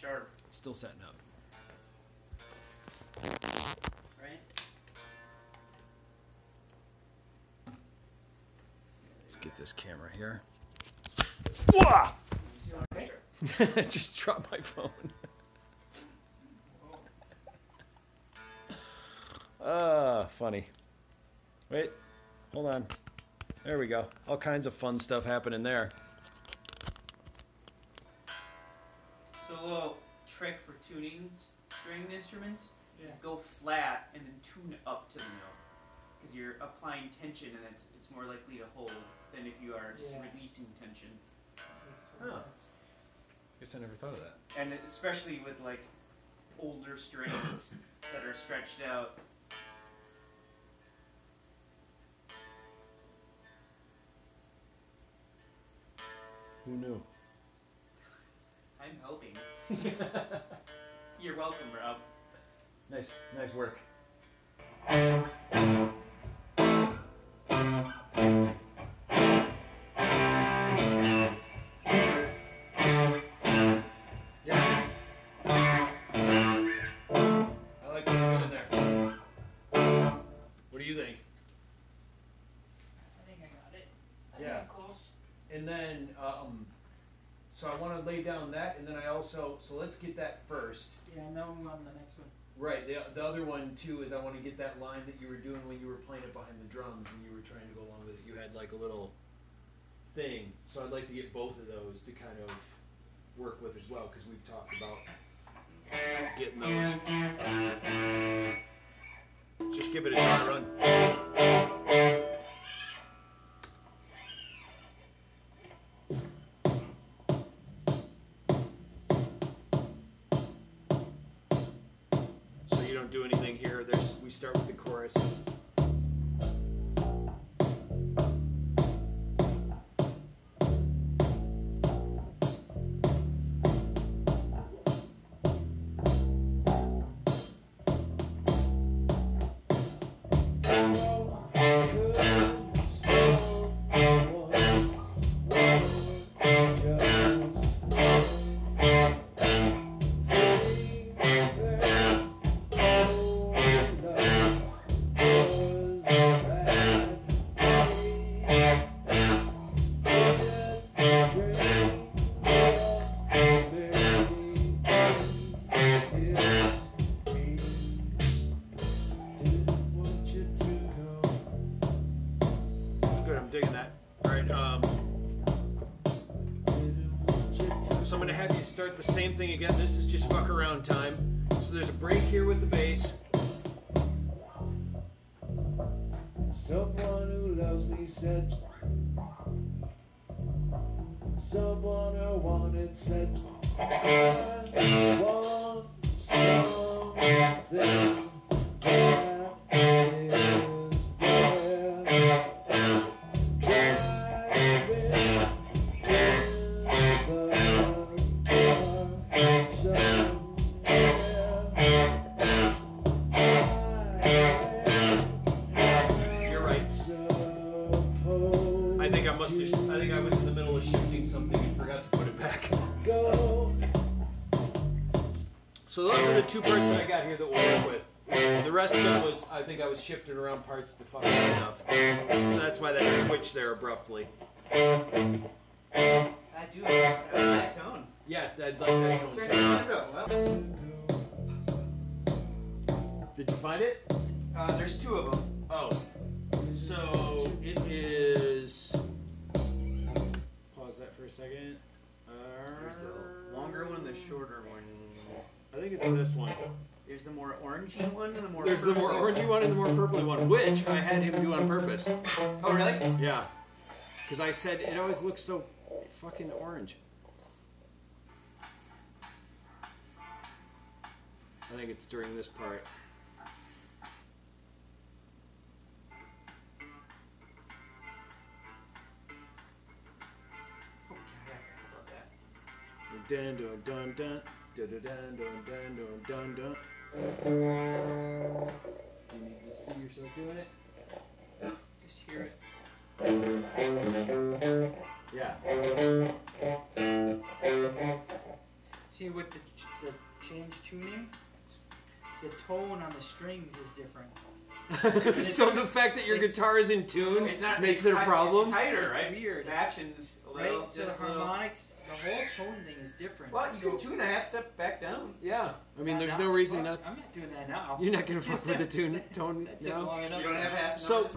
sharp, Still setting up. right? Let's get this camera here. Okay. Just dropped my phone. Ah, funny. Wait, hold on. There we go. All kinds of fun stuff happening there. Little trick for tuning string instruments is go flat and then tune up to the note. Because you're applying tension and it's, it's more likely to hold than if you are just Yeah. releasing tension. Makes Huh. sense. Guess I never thought of that. And especially with like older strings that are stretched out. Who knew? I'm helping. You're welcome, Rob. Nice, nice work. Also, so let's get that first. Yeah, now I'm on the next one. Right. The, the other one too is I want to get that line that you were doing when you were playing it behind the drums and you were trying to go along with it. You had like a little thing. So I'd like to get both of those to kind of work with as well because we've talked about getting those. Just give it a dry run. Don't do anything here. There's we start with the chorus. That's Someone who loves me said. Someone I wanted said. I want something was, I I shifting around parts to fuck with stuff. So that's why that switch there abruptly. I do. Like that tone. Yeah, I'd like that tone too. Well, Did you find it? uh, there's two of them. Oh, so it is. Pause that for a second. There's Uh, the longer one the shorter one. I think it's this one. There's the more orangey one and the more. There's the more orangey one and the more purpley one, which I had him do on purpose. Oh really? Yeah, because I said it always looks so fucking orange. I think it's during this part. Oh, God, I forgot about that. Dun dun dun dun dun dun dun dun dun dun dun. You to see yourself doing it. Just hear it. Yeah. See with the, the change tuning, the tone on the strings is different. so the fact that your guitar is in tune It's not makes it's it a problem. It's tighter, It's right? weird. The action's a little. Right? So the just a little- harmonics, the whole tone thing is different. Well, you so, can tune a half step back down. Yeah, I mean, Not there's now, no reason fuck, not. I'm not doing that now. You're not gonna fuck with the tune tone That took now. long enough. You don't have half. So- notes?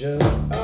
me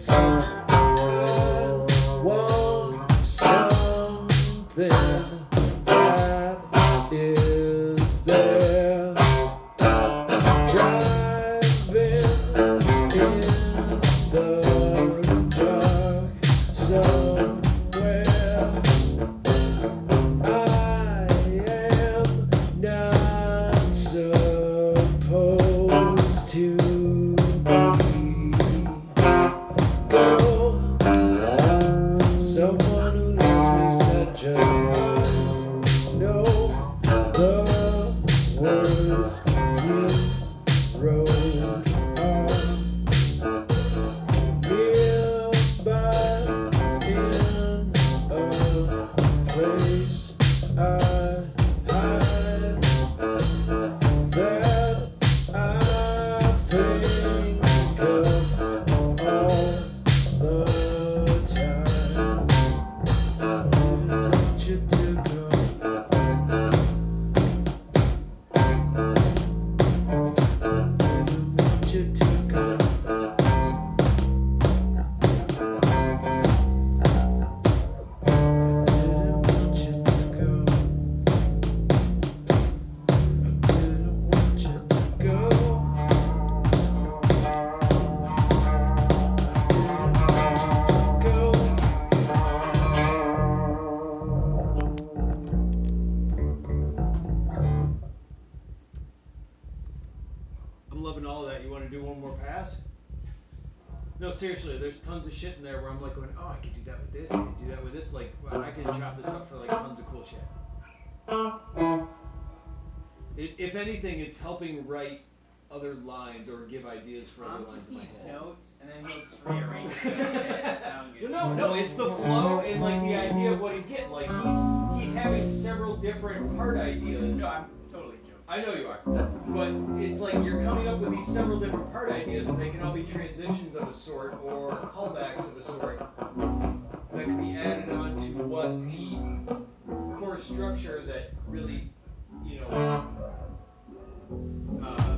wanted No, seriously, there's tons of shit in there where I'm like going, oh, I could do that with this, I could do that with this. Like, wow, I can chop this up for like tons of cool shit. It, if anything, it's helping write other lines or give ideas for other Tom lines just in my needs head. notes, and then he'll just rearrange it make it sound good. No, no, it's the flow and like the idea of what he's getting. Like he's he's having several different part ideas. No, I'm. I know you are, but it's like you're coming up with these several different part ideas, and they can all be transitions of a sort or callbacks of a sort that can be added on to what the core structure that really, you know, uh,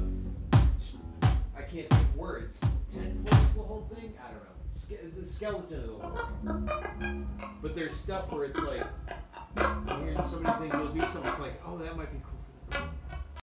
I can't think words. Ten points the whole thing. I don't know. Ske- the skeleton of the whole thing. But there's stuff where it's like, hearing so many things. You'll do something. It's like, oh, that might be cool.